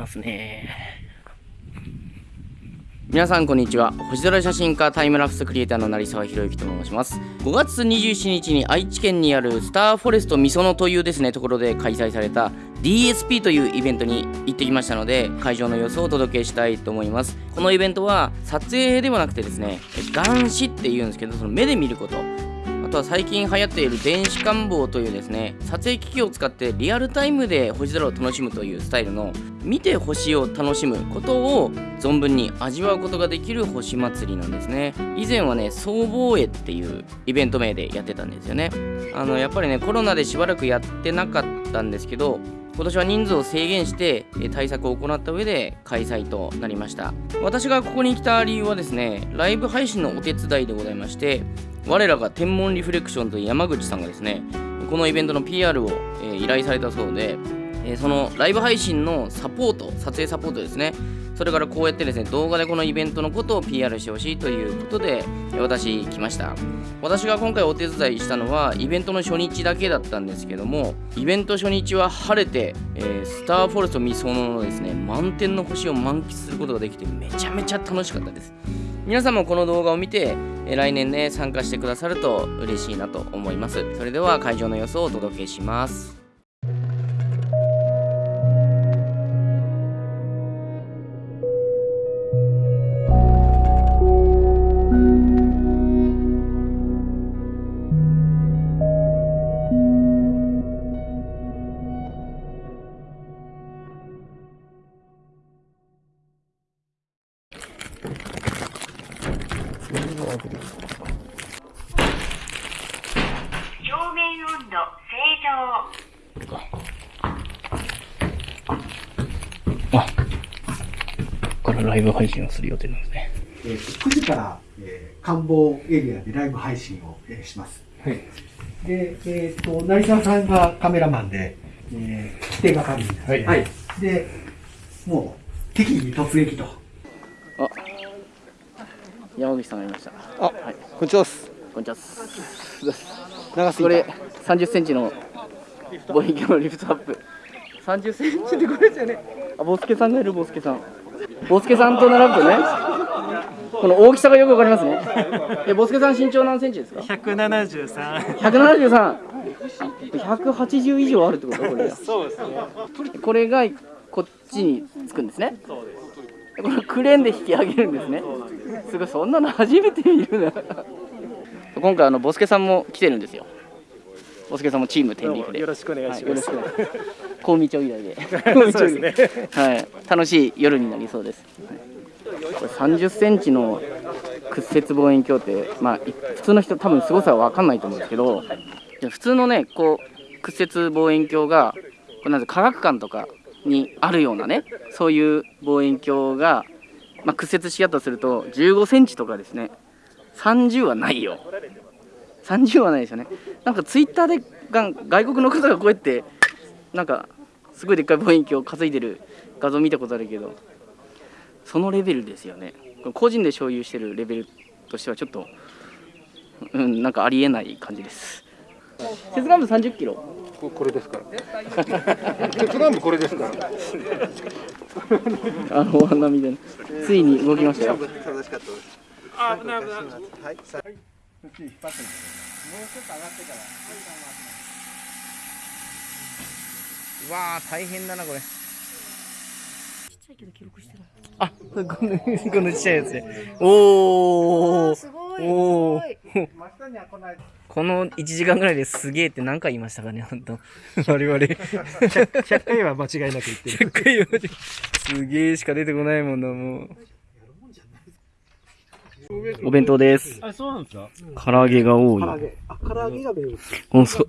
ますね。皆さんこんにちは。星空写真家タイムラプスクリエイターの成沢宏之と申します。5月27日に愛知県にあるスターフォレストみそのというですねところで開催された DSP というイベントに行ってきましたので会場の様子をお届けしたいと思います。このイベントは撮影ではなくてですね眼視っていうんですけどその目で見ること。とは最近流行っている電子感望というですね撮影機器を使ってリアルタイムで星空を楽しむというスタイルの見て星を楽しむことを存分に味わうことができる星祭りなんですね。以前はね総防衛っていうイベント名でやってたんですよね。あのやっぱりねコロナでしばらくやってなかったんですけど今年は人数を制限して対策を行った上で開催となりました。私がここに来た理由はですねライブ配信のお手伝いでございまして我らが天文リフレクションという山口さんがですねこのイベントの PR を、依頼されたそうで、えそのライブ配信のサポート撮影サポートですね。それからこうやってですね動画でこのイベントのことを PR してほしいということで私来ました。私が今回お手伝いしたのはイベントの初日だけだったんですけどもイベント初日は晴れて、えー、スターフォレストミソノのですね満天の星を満喫することができてめちゃめちゃ楽しかったです。皆さんもこの動画を見て来年ね参加してくださると嬉しいなと思います。それでは会場の様子をお届けします。ライブ配信をする予定なんですね。えー、9時から、えー、官房エリアでライブ配信を、えー、します。はい。で、えっ、ー、と、成沢さんがカメラマンで、えー、規定係員ですね。はい。で、もう、敵に突撃と。あ、山口さんがいました。あ、はい。こんにちは。こんにちは。長すこれ、30センチの望遠鏡のリフトアップ。30センチでこれじゃね。あ、ボスケさんがいる、ボスケさん。ボスケさんと並ぶとね、この大きさがよくわかりますね。え、ボスケさん身長何センチですか？173。173。180以上あるってこと？これ。そうですね。これがこっちにつくんですね。そうです。これクレーンで引き上げるんですね。すごいそんなの初めて見るな。今回あのボスケさんも来てるんですよ。ボスケさんもチーム天理フでよろしくお願いします。はい、高見町以来で。そうですね。はい。楽しい夜になりそうです。これ30センチの屈折望遠鏡って、まあ、普通の人多分すごさは分かんないと思うんですけど普通のねこう屈折望遠鏡がこれなん科学館とかにあるようなねそういう望遠鏡が、まあ、屈折しようとすると15センチとかですね30はないよ30はないですよね。なんかツイッターでが外国の方がこうやってなんかすごいでっかい望遠鏡を担いでる画像見たことあるけどそのレベルですよね。個人で所有してるレベルとしてはちょっとうんなんかありえない感じです。接岸部30キロ。これですから。接岸部これですから。あのお花見で、ね、ついに動きましたよ。あ危ない危ない。はい、はい、もうちょっと上がってからうわあ大変だなこれゃいけど記録してない。あ、この、このちっちゃいやつで。おお。すごい。おお。この1時間ぐらいですげえって何回言いましたかね、本当我々100。100回は間違いなく言ってる。100回はすげえしか出てこないもんな、もう。お弁当です。あ、そうなんですか？唐揚げが多い。唐揚げ。あ、唐揚げが弁このそ、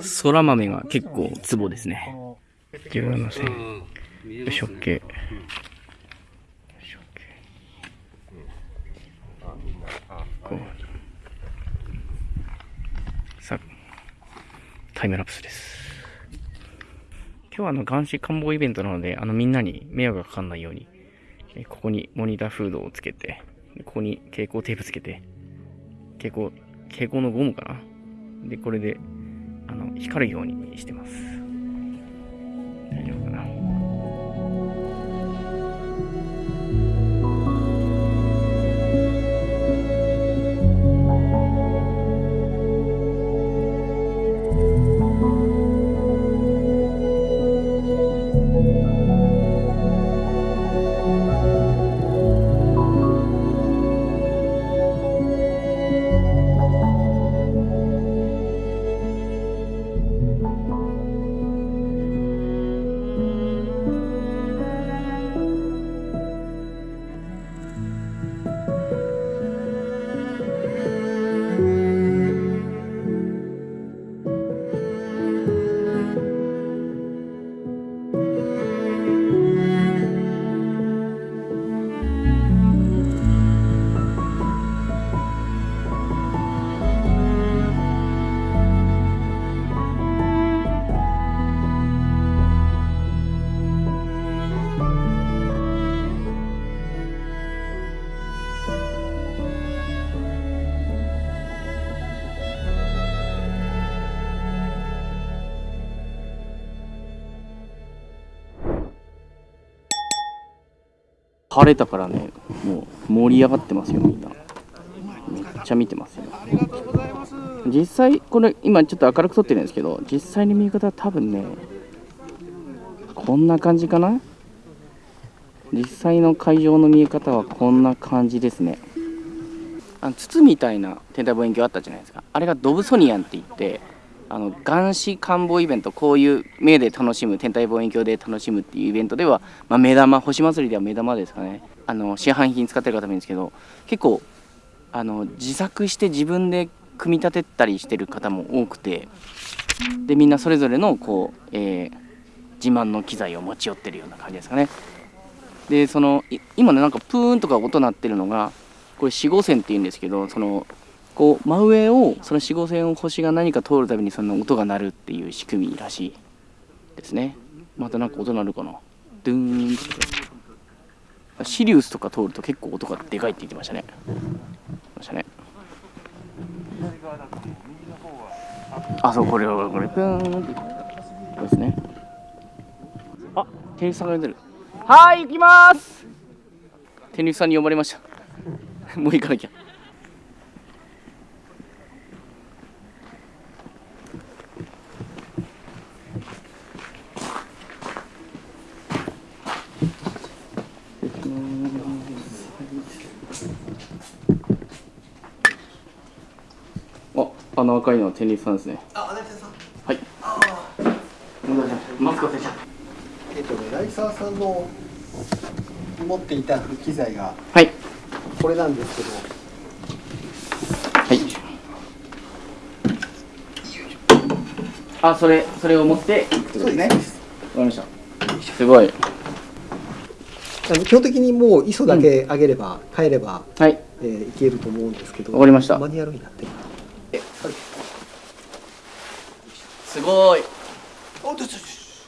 そら豆が結構ツボですね。17銭。食器。さタイムラプスです。今日はあの、眼視官房イベントなので、あの、みんなに迷惑がかかんないように、ここにモニターフードをつけて、ここに蛍光テープつけて、蛍光、蛍光のゴムかな？で、これで、あの、光るようにしてます。晴れたからねもう盛り上がってますよみんなめっちゃ見てますよ。実際これ今ちょっと明るく撮ってるんですけど実際に見え方は多分ねこんな感じかな？実際の会場の見え方はこんな感じですね。あの筒みたいな天体望遠鏡あったじゃないですか。あれがドブソニアンって言ってあの眼視観望イベントこういう目で楽しむ天体望遠鏡で楽しむっていうイベントでは、まあ、目玉星祭りでは目玉ですかね。あの市販品使ってる方もいるんですけど結構あの自作して自分で組み立てたりしてる方も多くてでみんなそれぞれのこう、えー、自慢の機材を持ち寄ってるような感じですかね。でその今ねなんかプーンとか音鳴ってるのがこれ4号線っていうんですけどそのこう真上をその4号線を星が何か通るたびにその音が鳴るっていう仕組みらしいですね。またなんか音鳴るかな。ドゥーンって。シリウスとか通ると結構音がでかいって言ってましたね。ましたね。あそうこれはこれプーンってこれですね。あ店員さんが出てる。はい行きます。店員さんに呼ばれました。もう行かなきゃあ、あの赤いのは天理さんですね。あ、成田さん。はい。ああ。マスク忘れちゃ。えっとね、成沢さんの持っていた機材がはい。これなんですけど、はい。あ、それ、それを持ってってことですね。わかりました。すごい。あの基本的にもう ISO だけ上げれば、変えれば、はい。えーいけると思うんですけど、わかりましたマニュアルになってる。すごい。おう、ちょちょち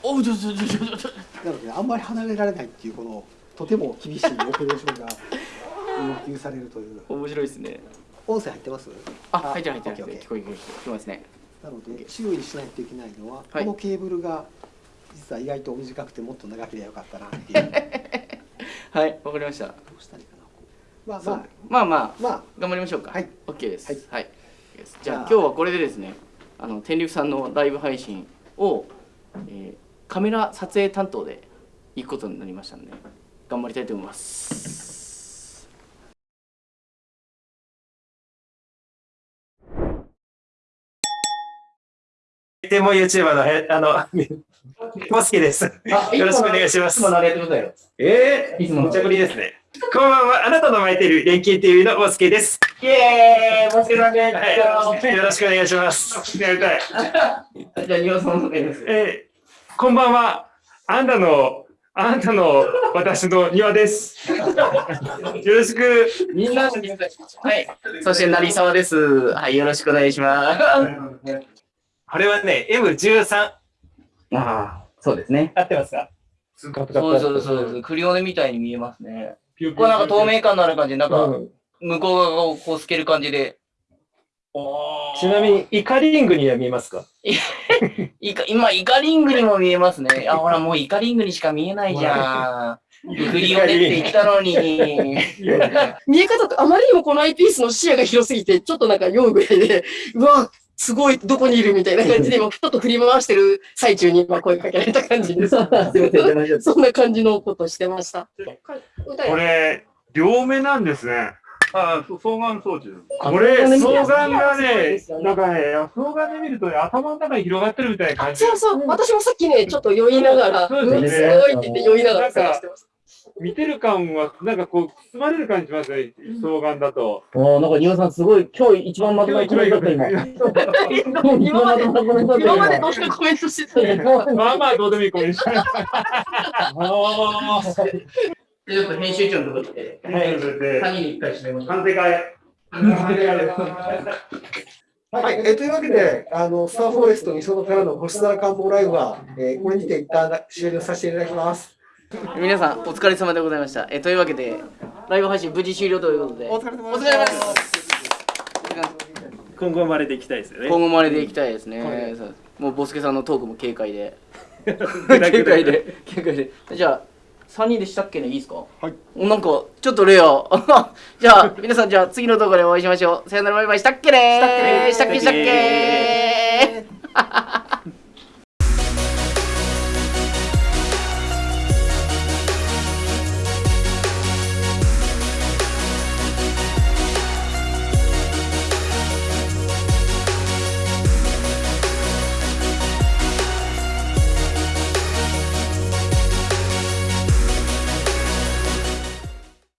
ょちょちょ。となので、あんまり離れられないっていう、このとても厳しいオペレーションが 要求されるという。面白いですね。音声入ってます？あ、入ってる入ってる。聞こえ聞こえ聞こえますね。なので注意しないといけないのは、はいこのケーブルが実は意外と短くてもっと長ければよかったなっていうど はい、わかりました。うしたらいいかなまあまあまあまあ、まあ頑張りましょうか。はい。OK です。はいはい。じゃあじゃあ今日はこれでですね、あの天竜さんのライブ配信を、えーカメラ撮影担当で行くことになりましたので、頑張りたいと思います。でも YouTuber のへ、あの、モスケです。よろしくお願いしますいつも。のあれやってくださいよ。えー、いつもの無茶ぶりですね。こんばんは、あなたの巻いてる連携 TV のモスケです。イエーイモスケさんではい、よろしくお願いします。やりたい。じゃあ、さんす。えー、こんばんは、あんたの、あんたの私の庭です。よろしく。みんなはい。そして成沢です。はい、よろしくお願いします。これはね、M13。ああ、そうですね。合ってますか？そうそうそうです。クリオネみたいに見えますね。これなんか透明感のある感じで、なんか向こう側をこう透ける感じで。ちなみに、イカリングには見えますか？イカ今、イカリングにも見えますね。あ、ほら、もうイカリングにしか見えないじゃん。クリオネって言ったのに。見え方とあまりにもこのアイピースの視野が広すぎて、ちょっとなんか酔うぐらいで、うわ、すごい、どこにいるみたいな感じで、今、ちょっと振り回してる最中に今声かけられた感じです。そんな感じのことしてました。これ、両目なんですね。あ双眼装置です。これ、双眼がそうねなんかね、双眼で見るとね、頭の中に広がってるみたいな感じ。そうそう、私もさっきね、ちょっと酔いながら、すごいって言って酔いながら探してました。見てる感は、なんかこう、包まれる感じしますね、双眼だと。おなんか、ニオさん、すごい、今日一番まとめコメントだった、今。今まで、今までどうしてコメントしてたのまあまあ、どうでもいいコメント。ちょっと編集長のとこ来て、はい、それで、鍵に一回閉めまし。完成会。はい、えーというわけで、あのスターフォレストみそのからの星空観望ライブは、えーこれにて一旦終了させていただきます。皆さん、お疲れ様でございました。えというわけで、ライブ配信無事終了ということで、お疲れ様お疲れ様です。今後もあれでいきたいですよね。今後もあれでいきたいですね。そう。もうボスケさんのトークも軽快で。軽快で、軽快で。じゃあ、3人でしたっけね？いいですか？はい。なんかちょっとレア。じゃあ皆さんじゃあ次の動画でお会いしましょう。さよならバイバイ。したっけねしたっけねしたっけしたっけ